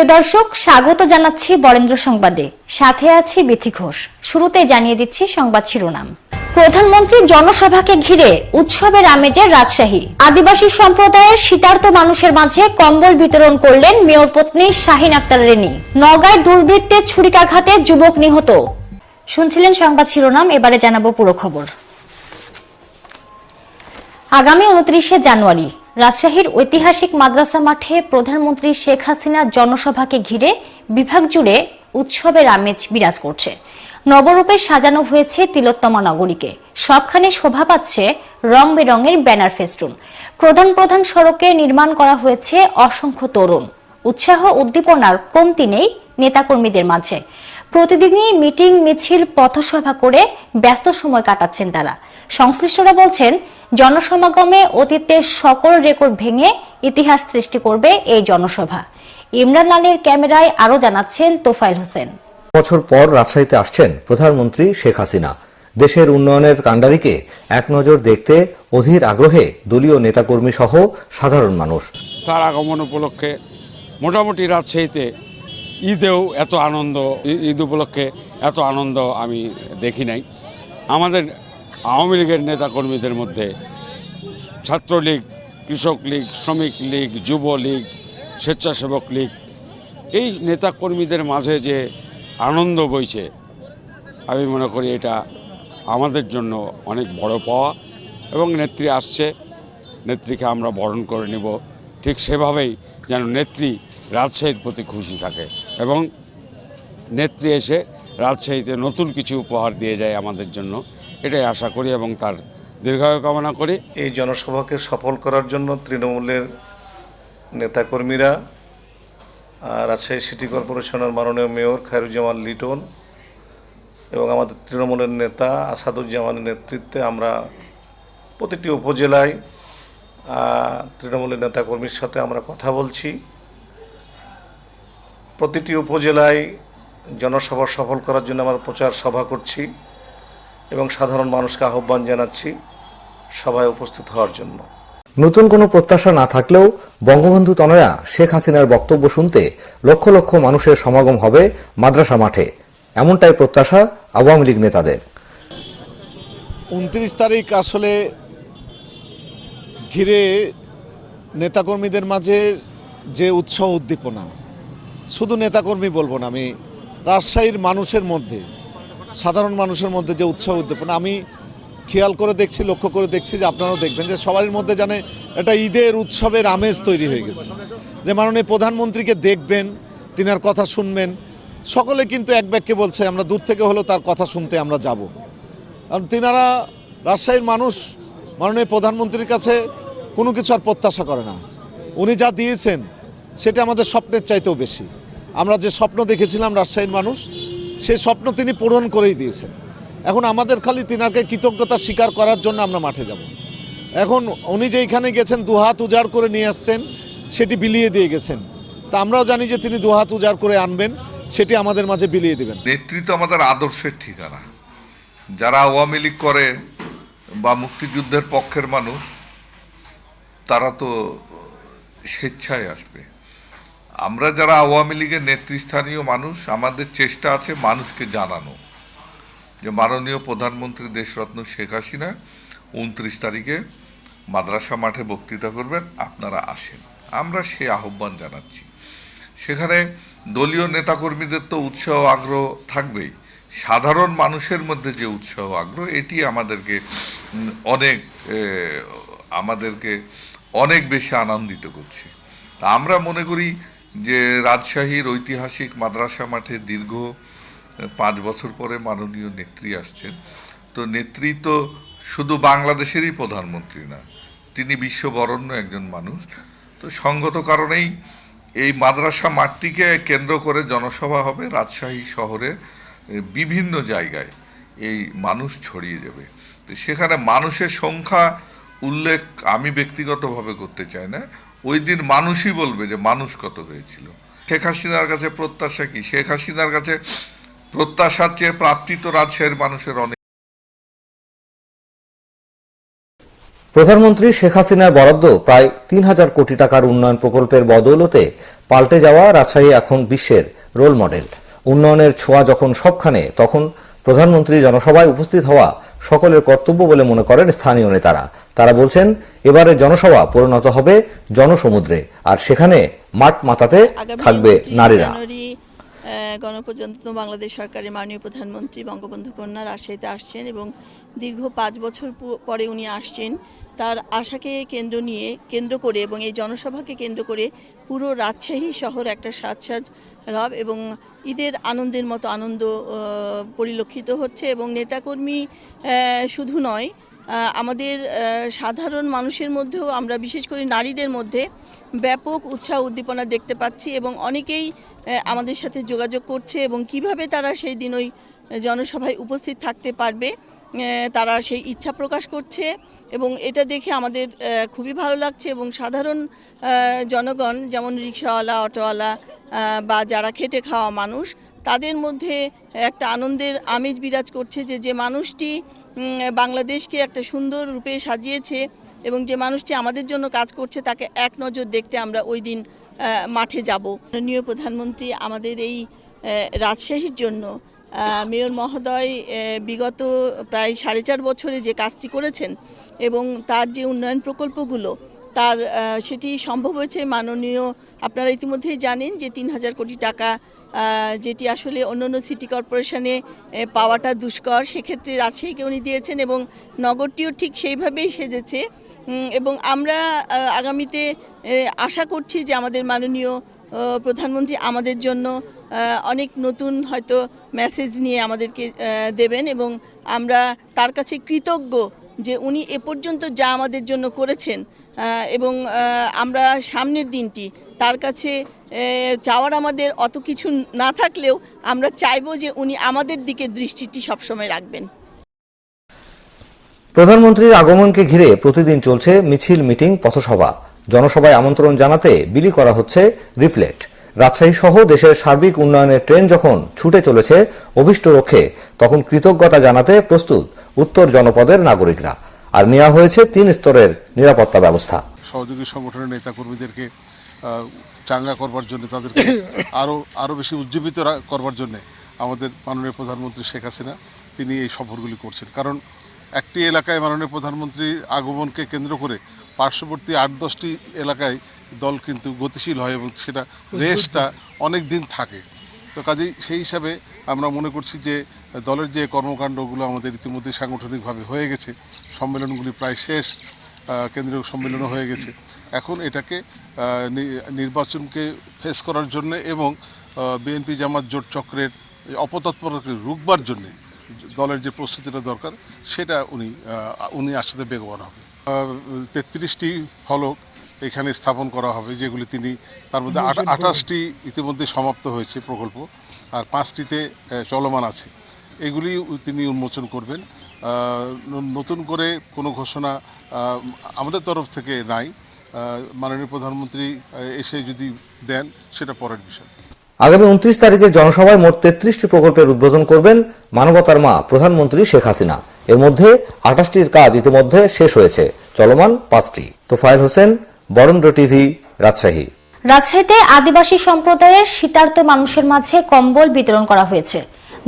প্রিয় দর্শক, স্বাগত জানাচ্ছি বরেন্দ্র সংবাদে। সাথে আছি বিথি ঘোষ। শুরুতে জানিয়ে দিচ্ছি সংবাদ শিরোনাম। প্রধানমন্ত্রী জনসভাকে ঘিরে উৎসবের আমেজে রাজশাহী। আদিবাসী সম্প্রদায়ের শীতার্ত মানুষের মাঝে কম্বল বিতরণ করলেন মেয়র পত্নী শাহিন আক্তার রেনি। নগায় দুর্বৃত্তের ছুরিকাঘাতে যুবক নিহত। শুনছিলেন সংবাদ শিরোনাম, এবারে জানাব পুরো খবর। আগামী উনত্রিশে জানুয়ারি রাজশাহীর ঐতিহাসিক মাদ্রাসা মাঠে প্রধানমন্ত্রী শেখ হাসিনার জনসভাকে ঘিরে বিভাগ জুড়ে উৎসবের আমেজ বিরাজ করছে। নবরূপে সাজানো হয়েছে তিলোত্তমা নগরীকে। সবখানে শোভা পাচ্ছে রং বেরঙের ব্যানার ফেস্টুন। প্রধান প্রধান সড়কে নির্মাণ করা হয়েছে অসংখ্য তরুণ। উৎসাহ উদ্দীপনার কমতি নেই নেতাকর্মীদের মাঝে। প্রতিদিনই মিটিং মিছিল পথসভা করে ব্যস্ত সময় কাটাচ্ছেন তারা। সংশ্লিষ্টরা বলছেন জনসমাগমে অতীতের সকল রেকর্ড ভেঙে ইতিহাস সৃষ্টি করবে এই জনসভা। ইমরান আলীর ক্যামেরায় আরও জানাচ্ছেন তোফাইল হোসেন। বছর পর রাজশাহীতে আসছেন প্রধানমন্ত্রী শেখ হাসিনা। দেশের উন্নয়নের কাণ্ডারিকে এক নজর দেখতে অধীর আগ্রহে দলীয় নেতাকর্মী সহ সাধারণ মানুষ। তার আগমন উপলক্ষে মোটামুটি রাজশাহীতে ঈদেও এত আনন্দ ঈদ উপলক্ষে এত আনন্দ আমি দেখি নাই। আমাদের আওয়ামী লীগের নেতাকর্মীদের মধ্যে ছাত্রলীগ কৃষক লীগ শ্রমিক লীগ যুব লীগ স্বেচ্ছাসেবক লীগ, এই নেতাকর্মীদের মাঝে যে আনন্দ বইছে, আমি মনে করি এটা আমাদের জন্য অনেক বড় পাওয়া এবং নেত্রী আসছে, নেত্রীকে আমরা বরণ করে নেব। ঠিক সেভাবেই যেন নেত্রী রাজশাহীর প্রতি খুশি থাকে। এবং নেত্রী এসে রাজশাহীতে নতুন কিছু উপহার দিয়ে যায় আমাদের জন্য। এটাই আশা করি এবং তার দীর্ঘায়ু কামনা করি। এই জনসভাকে সফল করার জন্য তৃণমূলের নেতাকর্মীরা রাজশাহী সিটি কর্পোরেশনের মাননীয় মেয়র খায়রুজ্জামান লিটন এবং আমাদের তৃণমূলের নেতা আসাদুজ্জামানের নেতৃত্বে আমরা প্রতিটি উপজেলায় তৃণমূলের নেতাকর্মীর সাথে আমরা কথা বলছি। প্রতিটি উপজেলায় জনসভা সফল করার জন্য আমরা প্রচার সভা করছি এবং সাধারণ মানুষকে আহ্বান জানাচ্ছি সভায় উপস্থিত হওয়ার জন্য। নতুন কোনো প্রত্যাশা না থাকলেও বঙ্গবন্ধু তনয়া শেখ হাসিনার বক্তব্য শুনতে লক্ষ লক্ষ মানুষের সমাগম হবে মাদ্রাসা মাঠে। এমনটাই প্রত্যাশা আওয়ামী লীগ নেতাদের। উনত্রিশ তারিখ আসলে ঘিরে নেতাকর্মীদের মাঝে যে উৎসাহ উদ্দীপনা শুধু নেতাকর্মী বলব না, আমি রাজশাহীর মানুষের মধ্যে, সাধারণ মানুষের মধ্যে যে উৎসাহ উদ্দীপনা, আমি খেয়াল করে দেখছি, লক্ষ্য করে দেখছি যে আপনারাও দেখবেন যে সবার মধ্যে জানে একটা ঈদের উৎসবের আমেজ তৈরি হয়ে গেছে। যে মাননীয় প্রধানমন্ত্রীকে দেখবেন, তিনার কথা শুনবেন, সকলে কিন্তু এক বাক্যে বলছে, আমরা দূর থেকে হলেও তার কথা শুনতে আমরা যাব। কারণ তিনারা রাজশাহীর মানুষ, মাননীয় প্রধানমন্ত্রীর কাছে কোনো কিছু আর প্রত্যাশা করে না। উনি যা দিয়েছেন, সেটা আমাদের স্বপ্নের চাইতেও বেশি। আমরা যে স্বপ্ন দেখেছিলাম রাজশাহীর মানুষ, সেই স্বপ্ন তিনি পূরণ করেই দিয়েছেন। এখন আমাদের খালি তিনাকে কৃতজ্ঞতা স্বীকার করার জন্য আমরা মাঠে যাব। এখন উনি যেইখানে গেছেন, দুহাত উজাড় করে নিয়ে আসছেন, সেটি বিলিয়ে দিয়ে গেছেন। তা আমরাও জানি যে তিনি দুহাত উজাড় করে আনবেন, সেটি আমাদের মাঝে বিলিয়ে দেবেন। নেতৃত্ব আমাদের আদর্শের ঠিকানা। যারা আওয়ামী লীগ করে বা মুক্তিযুদ্ধের পক্ষের মানুষ, তারা তো স্বেচ্ছায় আসবে। আমরা যারা আওয়ামী লীগের নেতৃস্থানীয় মানুষ, আমাদের চেষ্টা আছে মানুষকে জানানো। যে মাননীয় প্রধানমন্ত্রী দেশরত্ন শেখ হাসিনা উনত্রিশ তারিখে মাদ্রাসা মাঠে বক্তৃতা করবেন, আপনারা আসেন। আমরা সে আহ্বান জানাচ্ছি। সেখানে দলীয় নেতাকর্মীদের তো উৎসাহ আগ্রহ থাকবেই। সাধারণ মানুষের মধ্যে যে উৎসাহ আগ্রহ, এটি আমাদেরকে অনেক আমাদেরকে অনেক বেশি আনন্দিত করছে। তা আমরা মনে করি যে রাজশাহীর ঐতিহাসিক মাদ্রাসা মাঠে দীর্ঘ পাঁচ বছর পরে মাননীয় নেত্রী আসছেন। তো নেত্রী তো শুধু বাংলাদেশেরই প্রধানমন্ত্রী না, তিনি বিশ্ববরণ্য একজন মানুষ। তো সঙ্গত কারণেই এই মাদ্রাসা মাঠটিকে কেন্দ্র করে জনসভা হবে রাজশাহী শহরে বিভিন্ন জায়গায় এই মানুষ ছড়িয়ে যাবে। সেখানে মানুষের সংখ্যা উল্লেখ আমি ব্যক্তিগতভাবে করতে চাই না। ওই দিন মানুষই বলবে যে মানুষ কত হয়েছিল। শেখ হাসিনার কাছে প্রত্যাশা কি? শেখ হাসিনার কাছে প্রত্যাশার চেয়ে প্রাপ্তি তো রাজশাহীর মানুষের অনেক। প্রধানমন্ত্রী শেখ হাসিনার বরাদ্দ প্রায় তিন হাজার কোটি টাকার উন্নয়ন প্রকল্পের বদৌলতে পাল্টে যাওয়া রাজশাহী এখন বিশ্বের রোল মডেল। উন্নয়নের ছোঁয়া যখন সবখানে, তখন প্রধানমন্ত্রী জনসভায় উপস্থিত হওয়া সকলের কর্তব্য বলে মনে করেন স্থানীয় নেতারা। তারা বলছেন এবারে জনসভা পরিণত হবে জনসমুদ্রে আর সেখানে মাঠ মাতাতে আগামী থাকবে নারীরা। আহ, বাংলাদেশ সরকারের মাননীয় প্রধানমন্ত্রী বঙ্গবন্ধু কন্যা রাজশাহীতে আসছেন এবং দীর্ঘ পাঁচ বছর পরে উনি আসছেন। তার আশাকে কেন্দ্র নিয়ে কেন্দ্র করে এবং এই জনসভাকে কেন্দ্র করে পুরো রাজশাহী শহর একটা সাজসাজ রব এবং ঈদের আনন্দের মতো আনন্দ পরিলক্ষিত হচ্ছে এবং নেতাকর্মী শুধু নয় আমাদের সাধারণ মানুষের মধ্যেও আমরা বিশেষ করে নারীদের মধ্যে ব্যাপক উৎসাহ উদ্দীপনা দেখতে পাচ্ছি এবং অনেকেই আমাদের সাথে যোগাযোগ করছে এবং কীভাবে তারা সেই দিন ওই জনসভায় উপস্থিত থাকতে পারবে তারা সেই ইচ্ছা প্রকাশ করছে এবং এটা দেখে আমাদের খুবই ভালো লাগছে এবং সাধারণ জনগণ যেমন রিক্সাওয়ালা, অটোওয়ালা বা যারা খেটে খাওয়া মানুষ, তাদের মধ্যে একটা আনন্দের আমেজ বিরাজ করছে যে যে মানুষটি বাংলাদেশকে একটা সুন্দর রূপে সাজিয়েছে এবং যে মানুষটি আমাদের জন্য কাজ করছে, তাকে এক নজর দেখতে আমরা ওই দিন মাঠে যাব। মাননীয় প্রধানমন্ত্রী আমাদের এই রাজশাহীর জন্য মেয়র মহোদয় বিগত প্রায় সাড়ে চার বছরে যে কাজটি করেছেন এবং তার যে উন্নয়ন প্রকল্পগুলো তার সেটি সম্ভব হয়েছে মাননীয়, আপনারা ইতিমধ্যেই জানেন যে তিন হাজার কোটি টাকা যেটি আসলে অন্য অন্য সিটি কর্পোরেশনে পাওয়াটা দুষ্কর। সেক্ষেত্রে রাজশাহীকে উনি দিয়েছেন এবং নগরটিও ঠিক সেইভাবেই সেজেছে। এবং আমরা আগামীতে আশা করছি যে আমাদের মাননীয় প্রধানমন্ত্রী আমাদের জন্য অনেক নতুন হয়তো মেসেজ নিয়ে আমাদেরকে দেবেন এবং আমরা তার কাছে কৃতজ্ঞ যে উনি এ পর্যন্ত যা আমাদের জন্য করেছেন এবং আমরা সামনের দিনটি তার কাছে চাওয়ার আমাদের অত কিছু না থাকলেও আমরা চাইব যে উনি আমাদের দিকে দৃষ্টিটি সবসময় রাখবেন। প্রধানমন্ত্রীর আগমনকে ঘিরে প্রতিদিন চলছে মিছিল, মিটিং, পথসভা। জনসভায় আমন্ত্রণ জানাতে বিলি করা হচ্ছে রিফ্লেট। রাজশাহী সহ দেশের সার্বিক উন্নয়নের ট্রেন যখন ছুটে চলেছে অভিষ্ট লক্ষ্যে তখন কৃতজ্ঞতা জানাতে প্রস্তুত উত্তর জনপদের নাগরিকরা। আর নেওয়া হয়েছে তিন স্তরের নিরাপত্তা ব্যবস্থা। সহযোগী সংগঠনের নেতাকর্মীদেরকে আহ, চাঙ্গা করবার জন্য তাদেরকে আরও আরও বেশি উজ্জীবিত করবার জন্য আমাদের মাননীয় প্রধানমন্ত্রী শেখ হাসিনা তিনি এই সফরগুলি করছেন। কারণ একটি এলাকায় মাননীয় প্রধানমন্ত্রীর আগমনকে কেন্দ্র করে পার্শ্ববর্তী আট দশটি এলাকায় দল কিন্তু গতিশীল হয় এবং সেটা রেসটা অনেক দিন থাকে। তো কাজেই সেই হিসাবে আমরা মনে করছি যে দলের যে কর্মকাণ্ডগুলো আমাদের ইতিমধ্যে সাংগঠনিকভাবে হয়ে গেছে, সম্মেলনগুলি প্রায় শেষ কেন্দ্রীয় সম্মেলনও হয়ে গেছে। এখন এটাকে নির্বাচনকে ফেস করার জন্য এবং বিএনপি জামাত জোট চক্রের এই অপতৎপরতাকে রুখবার জন্য দলের যে প্রস্তুতিটা দরকার, সেটা উনি উনি আসতে বেগবান হবে। তেত্রিশটি ফলক এখানে স্থাপন করা হবে যেগুলি তিনি তার মধ্যে আঠাশটি ইতিমধ্যে সমাপ্ত হয়েছে প্রকল্প আর পাঁচটিতে চলমান আছে। এগুলি তিনি উন্মোচন করবেন। নতুন করে কোনো ঘোষণা আমাদের তরফ থেকে নাই। মাননীয় প্রধানমন্ত্রী এসে যদি দেন সেটা পরের বিষয়। আগামী উনত্রিশ তারিখে জনসভায় মোট তেত্রিশটি প্রকল্পের উদ্বোধন করবেন মানবতার মা প্রধানমন্ত্রী শেখ হাসিনা। এর মধ্যে আঠাশটির কাজ ইতিমধ্যে শেষ হয়েছে। চলমান পাঁচটি। তোফায়েল হোসেন বরেন্দ্র টিভি, রাজশাহী। রাজশাহীতে আদিবাসী সম্প্রদায়ের শীতার্ত মানুষের মাঝে কম্বল বিতরণ করা হয়েছে।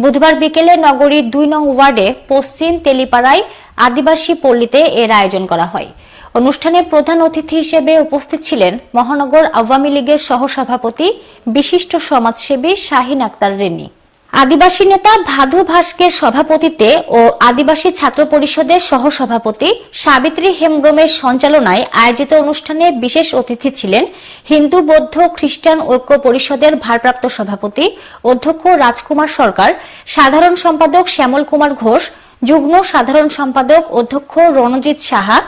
বুধবার বিকেলে নগরীর দুই নং ওয়ার্ডে পশ্চিম তেলিপাড়ায় আদিবাসী পল্লীতে এর আয়োজন করা হয়। অনুষ্ঠানে প্রধান অতিথি হিসেবে উপস্থিত ছিলেন মহানগর আওয়ামী লীগের সহসভাপতি, বিশিষ্ট সমাজসেবী শাহিন আক্তার রেনি আদিবাসী নেতা ভাদু ভাস্কের সভাপতিত্বে ও আদিবাসী ছাত্র পরিষদের সহসভাপতি সাবিত্রী হেমব্রমের সঞ্চালনায় আয়োজিত অনুষ্ঠানে বিশেষ অতিথি ছিলেন হিন্দু, বৌদ্ধ, খ্রিস্টান ঐক্য পরিষদের ভারপ্রাপ্ত সভাপতি, অধ্যক্ষ রাজকুমার সরকার, সাধারণ সম্পাদক শ্যামল কুমার ঘোষ, যুগ্ম সাধারণ সম্পাদক অধ্যক্ষ রণজিৎ সাহা,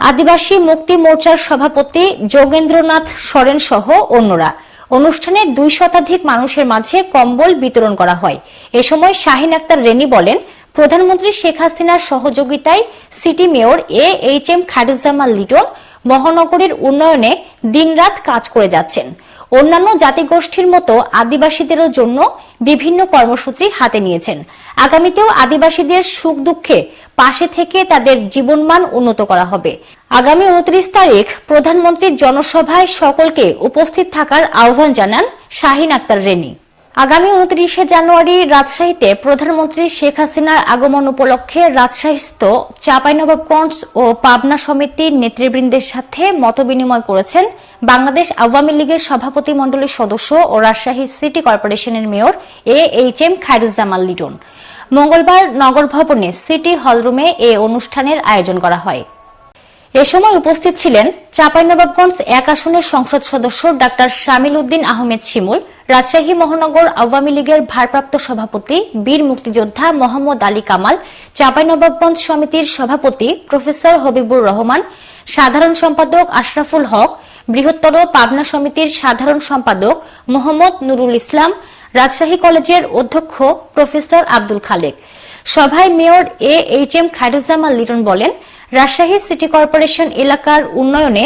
আদিবাসী মুক্তি মোর্চার সভাপতি যোগেন্দ্রনাথ সরেন সহ অন্যরা। অনুষ্ঠানে দুই শতাধিক মানুষের মাঝে কম্বল বিতরণ করা হয়। এ সময় শাহিন আক্তার রেনি বলেন, প্রধানমন্ত্রী শেখ হাসিনার সহযোগিতায় city mayor A H M Khairuzzaman Liton মহানগরীর উন্নয়নে দিনরাত কাজ করে যাচ্ছেন। অন্যান্য জাতিগোষ্ঠীর মতো আদিবাসীদেরও জন্য বিভিন্ন কর্মসূচি হাতে নিয়েছেন। আগামীতেও আদিবাসীদের সুখ দুঃখে পাশে থেকে তাদের জীবনমান উন্নত করা হবে। আগামী উনত্রিশ তারিখ প্রধানমন্ত্রীর জনসভায় সকলকে উপস্থিত থাকার আহ্বান জানান শাহিন আক্তার রেনি। আগামী উনত্রিশে জানুয়ারি রাজশাহীতে প্রধানমন্ত্রী শেখ হাসিনার আগমন উপলক্ষে রাজশাহীস্থ চাঁপাইনবাবগঞ্জ ও পাবনা সমিতির নেতৃবৃন্দের সাথে মতবিনিময় করেছেন বাংলাদেশ আওয়ামী লীগের সভাপতি মণ্ডলীর সদস্য ও রাজশাহী সিটি কর্পোরেশনের mayor A H M Khairuzzaman Liton. মঙ্গলবার নগর ভবনে সিটি হলরুমে এ অনুষ্ঠানের আয়োজন করা হয়। এ সময় উপস্থিত ছিলেন চাঁপাইনবাবগঞ্জ এক আসনের সংসদ সদস্য ডাক্তার শামিল উদ্দিন আহমেদ শিমুল, রাজশাহী মহানগর আওয়ামী লীগের ভারপ্রাপ্ত সভাপতি বীর মুক্তিযোদ্ধা মোহাম্মদ আলী কামাল, চাঁপাইনবাবগঞ্জ সমিতির সভাপতি প্রফেসর হবিবুর রহমান, সাধারণ সম্পাদক আশরাফুল হক, বৃহত্তর পাবনা সমিতির সাধারণ সম্পাদক মোহাম্মদ নুরুল ইসলাম রাজশাহী কলেজের অধ্যক্ষ প্রফেসর আব্দুল খালেক। সভায় mayor A H M Khairuzzaman Liton বলেন, রাজশাহী সিটি কর্পোরেশন এলাকার উন্নয়নে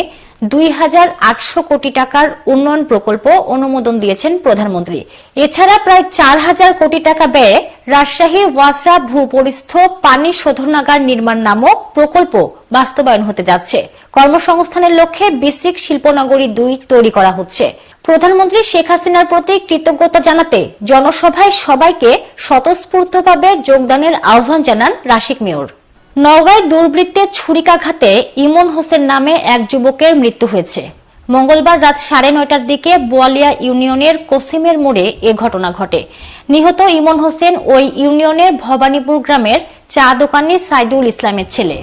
দুই হাজার আটশো কোটি টাকার উন্নয়ন প্রকল্প অনুমোদন দিয়েছেন প্রধানমন্ত্রী। এছাড়া প্রায় চার হাজার কোটি টাকা ব্যয়ে রাজশাহী ওয়াসা ভূপরিস্থ পানি শোধনাগার নির্মাণ নামক প্রকল্প বাস্তবায়ন হতে যাচ্ছে। কর্মসংস্থানের লক্ষ্যে বেসিক শিল্পনগরী দুই তৈরি করা হচ্ছে। প্রধানমন্ত্রী শেখ হাসিনার প্রতি কৃতজ্ঞতা জানাতে জনসভায় সবাইকে স্বতঃস্ফূর্তভাবে যোগদানের আহ্বান জানান রাশিক মেয়র। নওগাঁয় দুর্বৃত্তের ছুরিকাঘাতে ইমন হোসেন নামে এক যুবকের মৃত্যু হয়েছে। মঙ্গলবার রাত সাড়ে নয়টার দিকে বোয়ালিয়া ইউনিয়নের কোসিমের মোড়ে এ ঘটনা ঘটে। নিহত ইমন হোসেন ওই ইউনিয়নের ভবানীপুর গ্রামের চা দোকানি সাইদুল ইসলামের ছেলে।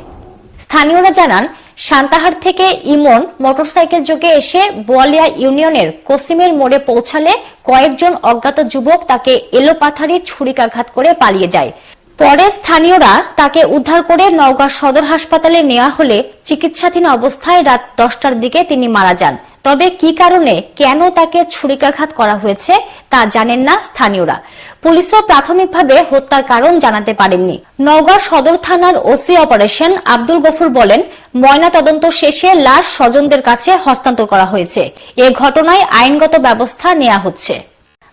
স্থানীয়রা জানান, সান্তাহার থেকে ইমন মোটরসাইকেল যোগে এসে বোয়ালিয়া ইউনিয়নের কোসিমের মোড়ে পৌঁছালে কয়েকজন অজ্ঞাত যুবক তাকে এলোপাথারি ছুরিকাঘাত করে পালিয়ে যায়। পরে স্থানীয়রা তাকে উদ্ধার করে নওগাঁ সদর হাসপাতালে নেওয়া হলে চিকিৎসাধীন অবস্থায় রাত দশটার দিকে তিনি মারা যান। তবে কি কারণে কেন তাকে ছুরিকাঘাত করা হয়েছে তা জানেন না স্থানীয়রা। পুলিশও প্রাথমিকভাবে হত্যার কারণ জানাতে পারেননি। নওগাঁ সদর থানার ওসি অপারেশন আব্দুল গফুর বলেন ময়না তদন্ত শেষে লাশ স্বজনদের কাছে হস্তান্তর করা হয়েছে। এ ঘটনায় আইনগত ব্যবস্থা নেওয়া হচ্ছে।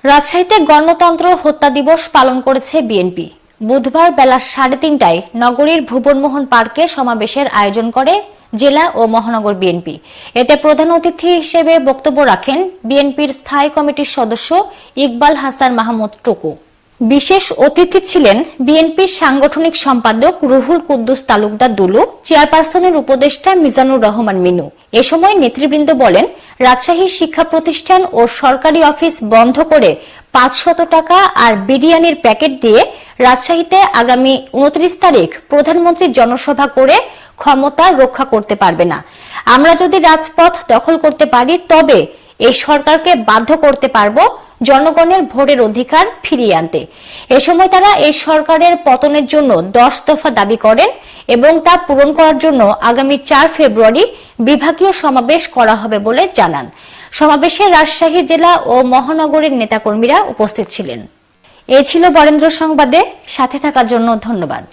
রাজশাহীতে গণতন্ত্র হত্যা দিবস পালন করেছে বিএনপি। বুধবার বেলা সাড়ে তিনটায় নগরীর ভুবনমোহন পার্কে সমাবেশের আয়োজন করে জেলা ও মহানগর বিএনপি। এতে প্রধান অতিথি হিসেবে বক্তব্য রাখেন বিএনপির স্থায়ী কমিটির সদস্য ইকবাল হাসান মাহমুদ টুকু। বিশেষ অতিথি ছিলেন বিএনপির সাংগঠনিক সম্পাদক রুহুল কুদ্দুস তালুকদার দুলু, চেয়ারপারসনের উপদেষ্টা মিজানুর রহমান মিনু। এ সময় নেতৃবৃন্দ বলেন, রাজশাহী শিক্ষা প্রতিষ্ঠান ও সরকারি অফিস বন্ধ করে পাঁচশত টাকা আর বিরিয়ানির প্যাকেট দিয়ে রাজশাহীতে আগামী উনত্রিশ তারিখ প্রধানমন্ত্রী জনসভা করে ক্ষমতা রক্ষা করতে পারবে না। আমরা যদি রাজপথ দখল করতে পারি, তবে এই সরকারকে বাধ্য করতে পারব জনগণের ভোটের অধিকার ফিরিয়ে আনতে। এ সময় তারা এই সরকারের পতনের জন্য দশ দফা দাবি করেন এবং তা পূরণ করার জন্য আগামী চার ফেব্রুয়ারি বিভাগীয় সমাবেশ করা হবে বলে জানান। সমাবেশে রাজশাহী জেলা ও মহানগরের নেতাকর্মীরা উপস্থিত ছিলেন। এ ছিল বরেন্দ্র সংবাদে। সাথে থাকার জন্য ধন্যবাদ।